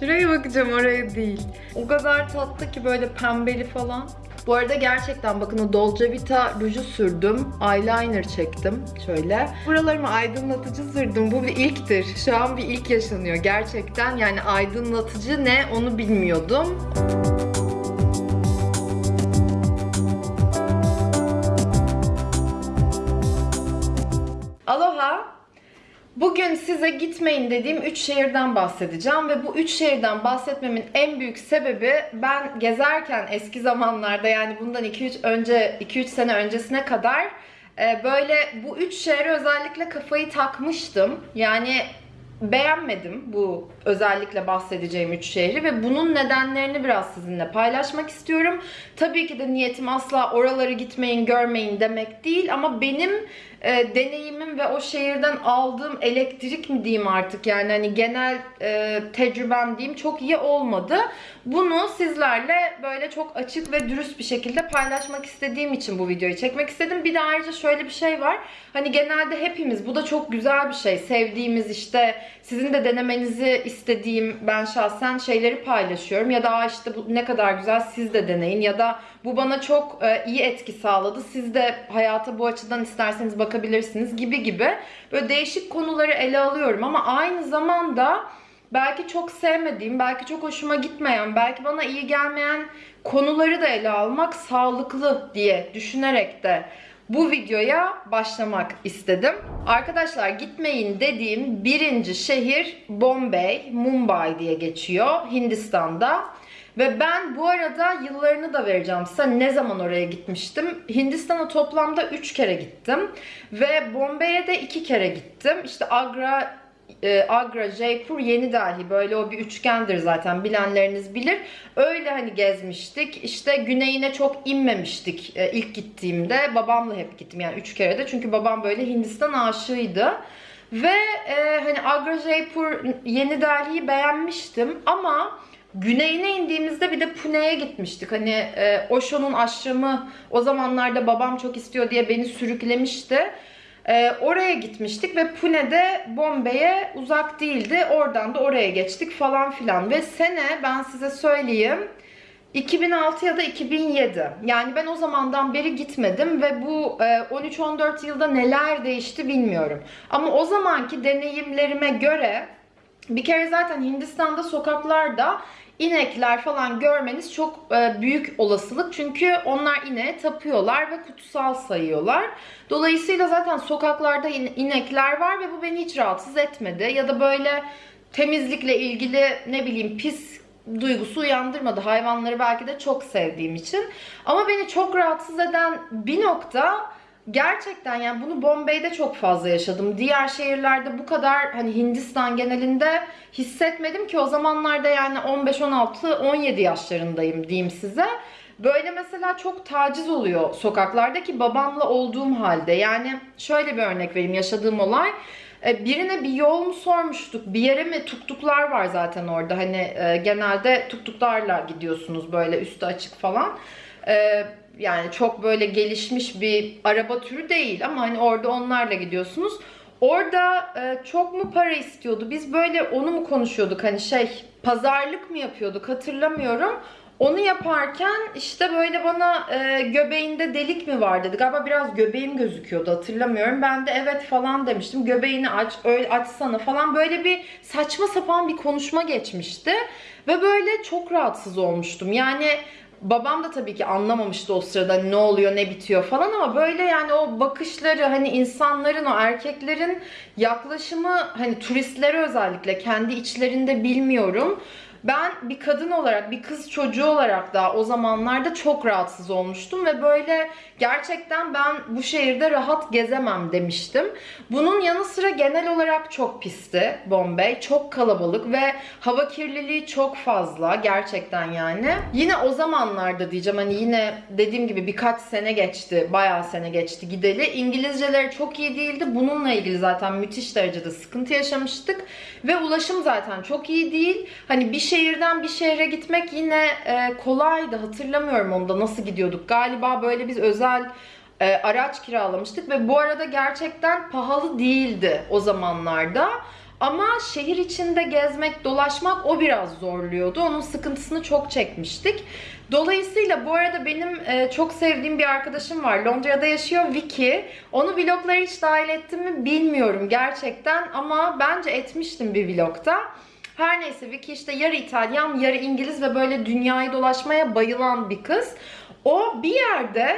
Şuraya bakacağım oraya değil. O kadar tatlı ki böyle pembeli falan. Bu arada gerçekten bakın o Dolce Vita ruju sürdüm. Eyeliner çektim şöyle. Buralarımı aydınlatıcı sürdüm. Bu bir ilktir. Şu an bir ilk yaşanıyor gerçekten. Yani aydınlatıcı ne onu bilmiyordum. Aloha. Bugün size gitmeyin dediğim 3 şehirden bahsedeceğim ve bu 3 şehirden bahsetmemin en büyük sebebi ben gezerken eski zamanlarda yani bundan 2-3 önce 2-3 sene öncesine kadar e, böyle bu 3 şehre özellikle kafayı takmıştım. Yani beğenmedim bu özellikle bahsedeceğim üç şehri ve bunun nedenlerini biraz sizinle paylaşmak istiyorum. Tabii ki de niyetim asla oraları gitmeyin, görmeyin demek değil ama benim e, deneyimim ve o şehirden aldığım elektrik mi diyeyim artık yani hani genel e, tecrübem diyeyim çok iyi olmadı. Bunu sizlerle böyle çok açık ve dürüst bir şekilde paylaşmak istediğim için bu videoyu çekmek istedim. Bir de ayrıca şöyle bir şey var. Hani genelde hepimiz bu da çok güzel bir şey. Sevdiğimiz işte sizin de denemenizi istediğim ben şahsen şeyleri paylaşıyorum. Ya da "Aa işte bu ne kadar güzel siz de deneyin. Ya da bu bana çok e, iyi etki sağladı. Siz de hayata bu açıdan isterseniz bakabilirsiniz gibi gibi. Böyle değişik konuları ele alıyorum ama aynı zamanda belki çok sevmediğim, belki çok hoşuma gitmeyen, belki bana iyi gelmeyen konuları da ele almak sağlıklı diye düşünerek de bu videoya başlamak istedim. Arkadaşlar gitmeyin dediğim birinci şehir Bombay, Mumbai diye geçiyor Hindistan'da. Ve ben bu arada yıllarını da vereceğim size. Ne zaman oraya gitmiştim? Hindistan'a toplamda 3 kere gittim. Ve Bombay'e de 2 kere gittim. İşte Agra, e, Agra, Jaipur, Yeni Delhi böyle o bir üçgendir zaten bilenleriniz bilir. Öyle hani gezmiştik. İşte güneyine çok inmemiştik e, ilk gittiğimde. Babamla hep gittim yani 3 kere de. Çünkü babam böyle Hindistan aşığıydı. Ve e, hani Agra, Jaipur, Yeni Delhi'yi beğenmiştim ama güneyine indiğimizde bir de Pune'ye gitmiştik. Hani e, Osho'nun aşramı o zamanlarda babam çok istiyor diye beni sürüklemişti. E, oraya gitmiştik ve Pune'de Bombay'e uzak değildi. Oradan da oraya geçtik falan filan. Ve sene ben size söyleyeyim 2006 ya da 2007. Yani ben o zamandan beri gitmedim ve bu e, 13-14 yılda neler değişti bilmiyorum. Ama o zamanki deneyimlerime göre bir kere zaten Hindistan'da sokaklarda inekler falan görmeniz çok e, büyük olasılık. Çünkü onlar ineğe tapıyorlar ve kutsal sayıyorlar. Dolayısıyla zaten sokaklarda in- inekler var ve bu beni hiç rahatsız etmedi. Ya da böyle temizlikle ilgili ne bileyim pis duygusu uyandırmadı. Hayvanları belki de çok sevdiğim için. Ama beni çok rahatsız eden bir nokta gerçekten yani bunu Bombay'de çok fazla yaşadım. Diğer şehirlerde bu kadar hani Hindistan genelinde hissetmedim ki o zamanlarda yani 15 16 17 yaşlarındayım diyeyim size. Böyle mesela çok taciz oluyor sokaklardaki babamla olduğum halde. Yani şöyle bir örnek vereyim yaşadığım olay. E, Birine bir yol mu sormuştuk, bir yere mi tuktuklar var zaten orada. Hani e, genelde tuktuklarla gidiyorsunuz böyle üstü açık falan. E, yani çok böyle gelişmiş bir araba türü değil ama hani orada onlarla gidiyorsunuz. Orada e, çok mu para istiyordu? Biz böyle onu mu konuşuyorduk? Hani şey pazarlık mı yapıyorduk hatırlamıyorum. Onu yaparken işte böyle bana e, göbeğinde delik mi var dedi. Galiba biraz göbeğim gözüküyordu hatırlamıyorum. Ben de evet falan demiştim. Göbeğini aç, öyle açsana falan. Böyle bir saçma sapan bir konuşma geçmişti. Ve böyle çok rahatsız olmuştum. Yani Babam da tabii ki anlamamıştı o sırada ne oluyor ne bitiyor falan ama böyle yani o bakışları hani insanların o erkeklerin yaklaşımı hani turistlere özellikle kendi içlerinde bilmiyorum. Ben bir kadın olarak, bir kız çocuğu olarak da o zamanlarda çok rahatsız olmuştum ve böyle gerçekten ben bu şehirde rahat gezemem demiştim. Bunun yanı sıra genel olarak çok pisti Bombay. Çok kalabalık ve hava kirliliği çok fazla gerçekten yani. Yine o zamanlarda diyeceğim hani yine dediğim gibi birkaç sene geçti, bayağı sene geçti gideli. İngilizceleri çok iyi değildi. Bununla ilgili zaten müthiş derecede sıkıntı yaşamıştık ve ulaşım zaten çok iyi değil. Hani bir şehirden bir şehre gitmek yine e, kolaydı. Hatırlamıyorum onda nasıl gidiyorduk. Galiba böyle biz özel e, araç kiralamıştık ve bu arada gerçekten pahalı değildi o zamanlarda. Ama şehir içinde gezmek, dolaşmak o biraz zorluyordu. Onun sıkıntısını çok çekmiştik. Dolayısıyla bu arada benim e, çok sevdiğim bir arkadaşım var. Londra'da yaşıyor Vicky. Onu vloglara hiç dahil ettim mi bilmiyorum gerçekten ama bence etmiştim bir vlogda. Her neyse Vicky işte yarı İtalyan, yarı İngiliz ve böyle dünyayı dolaşmaya bayılan bir kız. O bir yerde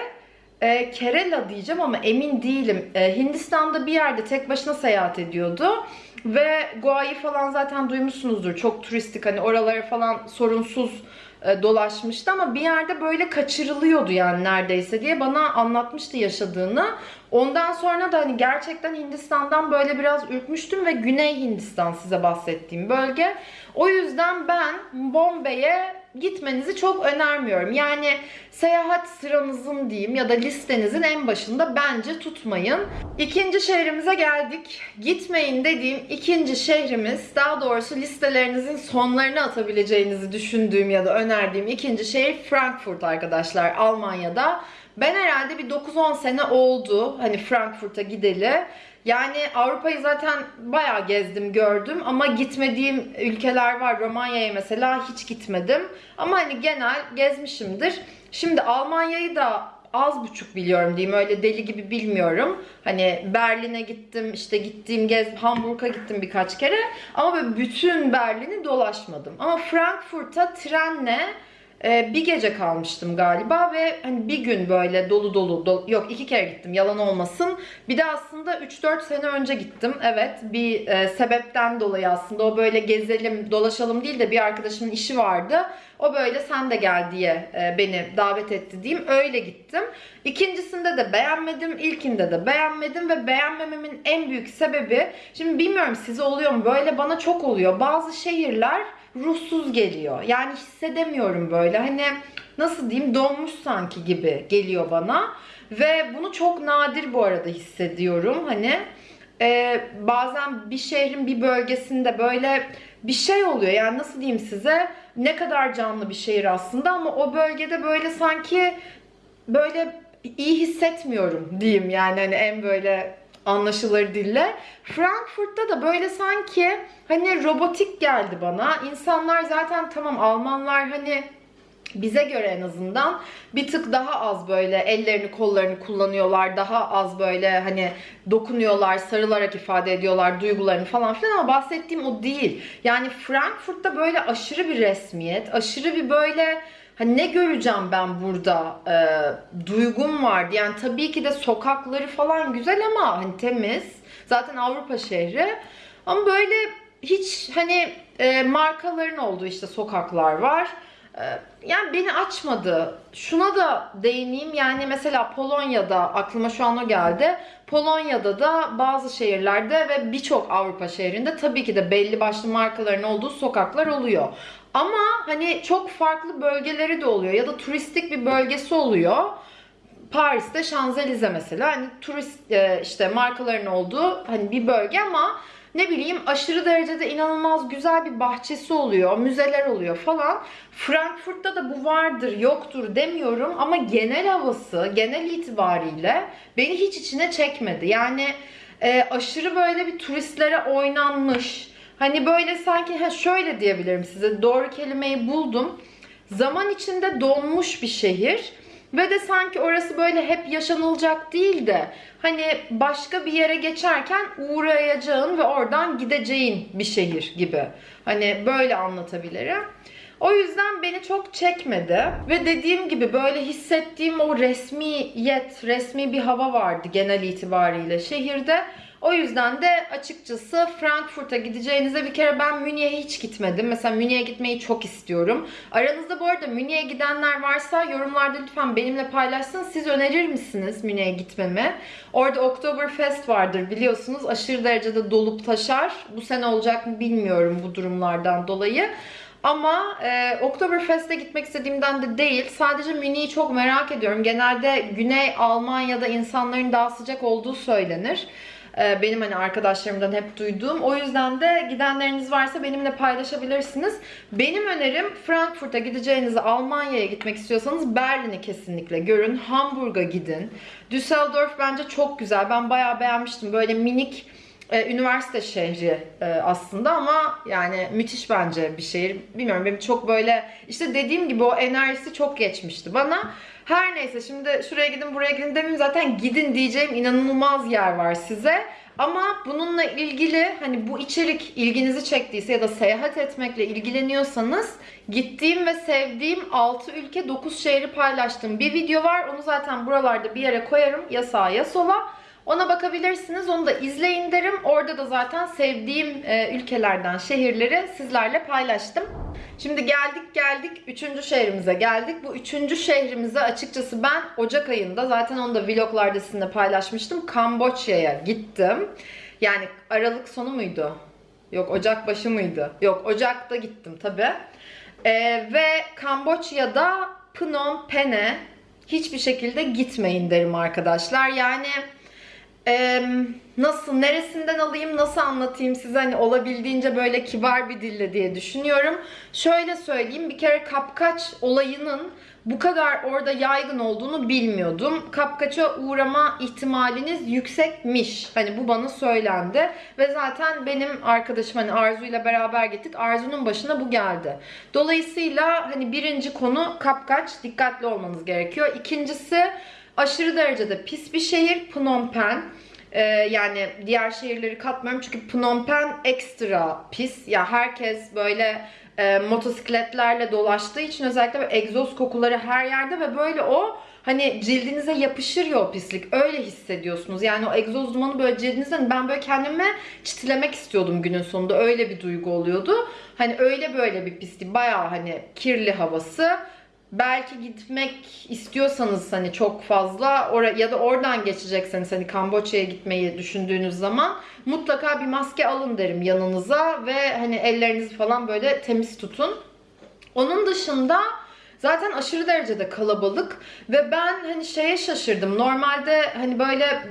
e, Kerala diyeceğim ama emin değilim. E, Hindistan'da bir yerde tek başına seyahat ediyordu. Ve Goa'yı falan zaten duymuşsunuzdur. Çok turistik hani oralara falan sorunsuz e, dolaşmıştı ama bir yerde böyle kaçırılıyordu yani neredeyse diye bana anlatmıştı yaşadığını. Ondan sonra da hani gerçekten Hindistan'dan böyle biraz ürkmüştüm ve Güney Hindistan size bahsettiğim bölge. O yüzden ben Bombay'e gitmenizi çok önermiyorum. Yani seyahat sıranızın diyeyim ya da listenizin en başında bence tutmayın. İkinci şehrimize geldik. Gitmeyin dediğim ikinci şehrimiz, daha doğrusu listelerinizin sonlarına atabileceğinizi düşündüğüm ya da önerdiğim ikinci şehir Frankfurt arkadaşlar Almanya'da. Ben herhalde bir 9-10 sene oldu hani Frankfurt'a gideli. Yani Avrupa'yı zaten bayağı gezdim, gördüm ama gitmediğim ülkeler var. Romanya'ya mesela hiç gitmedim. Ama hani genel gezmişimdir. Şimdi Almanya'yı da az buçuk biliyorum diyeyim. Öyle deli gibi bilmiyorum. Hani Berlin'e gittim, işte gittiğim gez Hamburg'a gittim birkaç kere. Ama böyle bütün Berlin'i dolaşmadım. Ama Frankfurt'a trenle ee, bir gece kalmıştım galiba ve hani bir gün böyle dolu dolu, dolu yok iki kere gittim yalan olmasın. Bir de aslında 3-4 sene önce gittim. Evet bir e, sebepten dolayı aslında o böyle gezelim dolaşalım değil de bir arkadaşımın işi vardı. O böyle sen de gel diye e, beni davet etti diyeyim. Öyle gittim. İkincisinde de beğenmedim. ilkinde de beğenmedim ve beğenmememin en büyük sebebi şimdi bilmiyorum size oluyor mu böyle bana çok oluyor. Bazı şehirler ruhsuz geliyor. Yani hissedemiyorum böyle. Hani nasıl diyeyim donmuş sanki gibi geliyor bana. Ve bunu çok nadir bu arada hissediyorum. Hani e, bazen bir şehrin bir bölgesinde böyle bir şey oluyor. Yani nasıl diyeyim size ne kadar canlı bir şehir aslında ama o bölgede böyle sanki böyle iyi hissetmiyorum diyeyim yani hani en böyle anlaşılır dille. Frankfurt'ta da böyle sanki hani robotik geldi bana. İnsanlar zaten tamam Almanlar hani bize göre en azından bir tık daha az böyle ellerini kollarını kullanıyorlar. Daha az böyle hani dokunuyorlar, sarılarak ifade ediyorlar duygularını falan filan ama bahsettiğim o değil. Yani Frankfurt'ta böyle aşırı bir resmiyet, aşırı bir böyle Hani ne göreceğim ben burada? E, duygum vardı. Yani tabii ki de sokakları falan güzel ama hani temiz. Zaten Avrupa şehri. Ama böyle hiç hani e, markaların olduğu işte sokaklar var. E, yani beni açmadı. Şuna da değineyim. Yani mesela Polonya'da aklıma şu an o geldi. Polonya'da da bazı şehirlerde ve birçok Avrupa şehrinde tabii ki de belli başlı markaların olduğu sokaklar oluyor. Ama hani çok farklı bölgeleri de oluyor ya da turistik bir bölgesi oluyor. Paris'te Şanzelize mesela hani turist e, işte markaların olduğu hani bir bölge ama ne bileyim aşırı derecede inanılmaz güzel bir bahçesi oluyor, müzeler oluyor falan. Frankfurt'ta da bu vardır, yoktur demiyorum ama genel havası, genel itibariyle beni hiç içine çekmedi. Yani e, aşırı böyle bir turistlere oynanmış, Hani böyle sanki ha şöyle diyebilirim size doğru kelimeyi buldum. Zaman içinde donmuş bir şehir ve de sanki orası böyle hep yaşanılacak değil de hani başka bir yere geçerken uğrayacağın ve oradan gideceğin bir şehir gibi. Hani böyle anlatabilirim. O yüzden beni çok çekmedi. Ve dediğim gibi böyle hissettiğim o resmiyet, resmi bir hava vardı genel itibariyle şehirde. O yüzden de açıkçası Frankfurt'a gideceğinize bir kere ben Münih'e hiç gitmedim. Mesela Münih'e gitmeyi çok istiyorum. Aranızda bu arada Münih'e gidenler varsa yorumlarda lütfen benimle paylaşsın. Siz önerir misiniz Münih'e gitmemi? Orada Oktoberfest vardır biliyorsunuz. Aşırı derecede dolup taşar. Bu sene olacak mı bilmiyorum bu durumlardan dolayı. Ama e, Oktoberfest'e gitmek istediğimden de değil. Sadece Münih'i çok merak ediyorum. Genelde Güney Almanya'da insanların daha sıcak olduğu söylenir. Ee, benim hani arkadaşlarımdan hep duyduğum. O yüzden de gidenleriniz varsa benimle paylaşabilirsiniz. Benim önerim Frankfurt'a gideceğinizi Almanya'ya gitmek istiyorsanız Berlin'i kesinlikle görün. Hamburg'a gidin. Düsseldorf bence çok güzel. Ben bayağı beğenmiştim. Böyle minik e, üniversite şehri e, aslında ama yani müthiş bence bir şehir. Bilmiyorum benim çok böyle işte dediğim gibi o enerjisi çok geçmişti bana. Her neyse şimdi şuraya gidin buraya gidin demeyeyim zaten gidin diyeceğim inanılmaz yer var size. Ama bununla ilgili hani bu içerik ilginizi çektiyse ya da seyahat etmekle ilgileniyorsanız gittiğim ve sevdiğim 6 ülke 9 şehri paylaştığım bir video var. Onu zaten buralarda bir yere koyarım ya sağa ya sola. Ona bakabilirsiniz. Onu da izleyin derim. Orada da zaten sevdiğim e, ülkelerden şehirleri sizlerle paylaştım. Şimdi geldik geldik üçüncü şehrimize geldik. Bu üçüncü şehrimize açıkçası ben Ocak ayında zaten onu da vloglarda sizinle paylaşmıştım. Kamboçya'ya gittim. Yani Aralık sonu muydu? Yok Ocak başı mıydı? Yok Ocak'ta gittim tabi. ve Kamboçya'da Phnom Penh'e hiçbir şekilde gitmeyin derim arkadaşlar. Yani nasıl, neresinden alayım, nasıl anlatayım size hani olabildiğince böyle kibar bir dille diye düşünüyorum. Şöyle söyleyeyim, bir kere kapkaç olayının bu kadar orada yaygın olduğunu bilmiyordum. Kapkaça uğrama ihtimaliniz yüksekmiş. Hani bu bana söylendi. Ve zaten benim arkadaşım hani Arzu ile beraber gittik. Arzu'nun başına bu geldi. Dolayısıyla hani birinci konu kapkaç. Dikkatli olmanız gerekiyor. İkincisi aşırı derecede pis bir şehir Phnom Penh. Ee, yani diğer şehirleri katmıyorum çünkü Phnom Penh ekstra pis. Ya herkes böyle e, motosikletlerle dolaştığı için özellikle böyle egzoz kokuları her yerde ve böyle o hani cildinize yapışır ya o pislik. Öyle hissediyorsunuz. Yani o egzoz dumanı böyle cildinizden ben böyle kendime çitilemek istiyordum günün sonunda. Öyle bir duygu oluyordu. Hani öyle böyle bir pislik. Bayağı hani kirli havası belki gitmek istiyorsanız hani çok fazla or ya da oradan geçecekseniz hani Kamboçya'ya gitmeyi düşündüğünüz zaman mutlaka bir maske alın derim yanınıza ve hani ellerinizi falan böyle temiz tutun. Onun dışında zaten aşırı derecede kalabalık ve ben hani şeye şaşırdım. Normalde hani böyle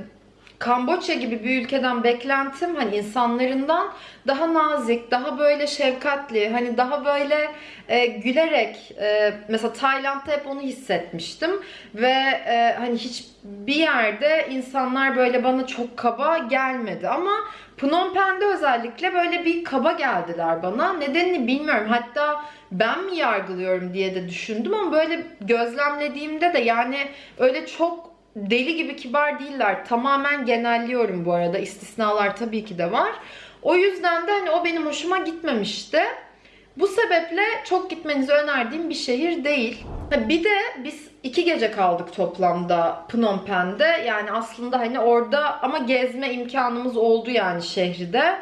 Kamboçya gibi bir ülkeden beklentim hani insanlarından daha nazik, daha böyle şefkatli, hani daha böyle e, gülerek e, mesela Tayland'da hep onu hissetmiştim ve e, hani hiçbir yerde insanlar böyle bana çok kaba gelmedi ama Phnom Penh'de özellikle böyle bir kaba geldiler bana. Nedenini bilmiyorum. Hatta ben mi yargılıyorum diye de düşündüm ama böyle gözlemlediğimde de yani öyle çok deli gibi kibar değiller. Tamamen genelliyorum bu arada. İstisnalar tabii ki de var. O yüzden de hani o benim hoşuma gitmemişti. Bu sebeple çok gitmenizi önerdiğim bir şehir değil. Bir de biz iki gece kaldık toplamda Phnom Penh'de. Yani aslında hani orada ama gezme imkanımız oldu yani şehirde.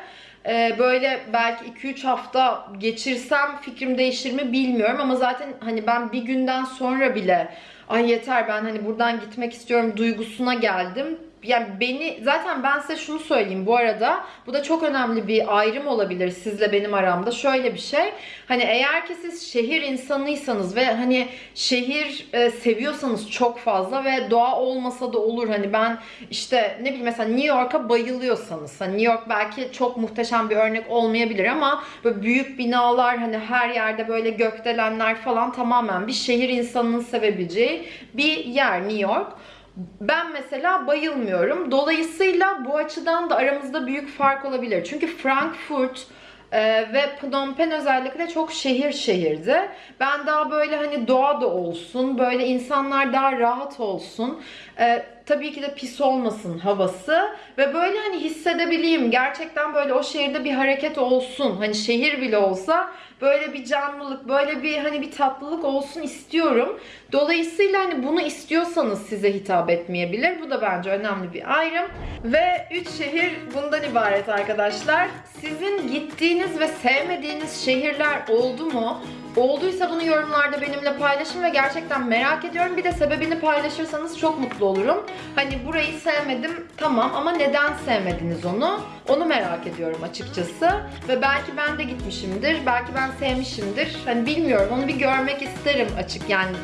Ee, böyle belki 2-3 hafta geçirsem fikrim değişir mi bilmiyorum ama zaten hani ben bir günden sonra bile ay yeter ben hani buradan gitmek istiyorum duygusuna geldim yani beni zaten ben size şunu söyleyeyim bu arada. Bu da çok önemli bir ayrım olabilir sizle benim aramda. Şöyle bir şey hani eğer ki siz şehir insanıysanız ve hani şehir e, seviyorsanız çok fazla ve doğa olmasa da olur. Hani ben işte ne bileyim mesela New York'a bayılıyorsanız hani New York belki çok muhteşem bir örnek olmayabilir ama böyle büyük binalar hani her yerde böyle gökdelenler falan tamamen bir şehir insanının sevebileceği bir yer New York. Ben mesela bayılmıyorum. Dolayısıyla bu açıdan da aramızda büyük fark olabilir. Çünkü Frankfurt e, ve Phnom Penh özellikle çok şehir şehirdi. Ben daha böyle hani doğa da olsun, böyle insanlar daha rahat olsun. E, tabii ki de pis olmasın havası ve böyle hani hissedebileyim gerçekten böyle o şehirde bir hareket olsun. Hani şehir bile olsa böyle bir canlılık, böyle bir hani bir tatlılık olsun istiyorum. Dolayısıyla hani bunu istiyorsanız size hitap etmeyebilir. Bu da bence önemli bir ayrım. Ve 3 şehir bundan ibaret arkadaşlar. Sizin gittiğiniz ve sevmediğiniz şehirler oldu mu? Olduysa bunu yorumlarda benimle paylaşın ve gerçekten merak ediyorum. Bir de sebebini paylaşırsanız çok mutlu olurum. Hani burayı sevmedim tamam ama neden sevmediniz onu? Onu merak ediyorum açıkçası. Ve belki ben de gitmişimdir. Belki ben sevmişimdir. Hani bilmiyorum. Onu bir görmek isterim açık. Yani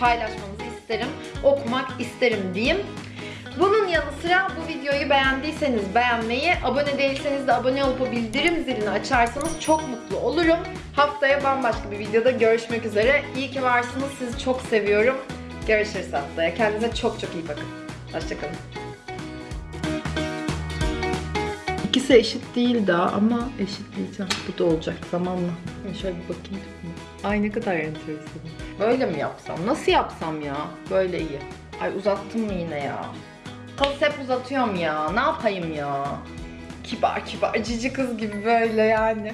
paylaşmanızı isterim. Okumak isterim diyeyim. Bunun yanı sıra bu videoyu beğendiyseniz beğenmeyi, abone değilseniz de abone olup bildirim zilini açarsanız çok mutlu olurum. Haftaya bambaşka bir videoda görüşmek üzere. İyi ki varsınız. Sizi çok seviyorum. Görüşürüz haftaya. Kendinize çok çok iyi bakın. Hoşçakalın. İkisi eşit değil daha ama eşitleyeceğim. Bu da olacak zamanla. Yani şöyle bir bakayım. Ay ne kadar enteresan. Böyle mi yapsam? Nasıl yapsam ya? Böyle iyi. Ay uzattım mı yine ya? Tost hep uzatıyorum ya. Ne yapayım ya? Kibar kibar cici kız gibi böyle yani.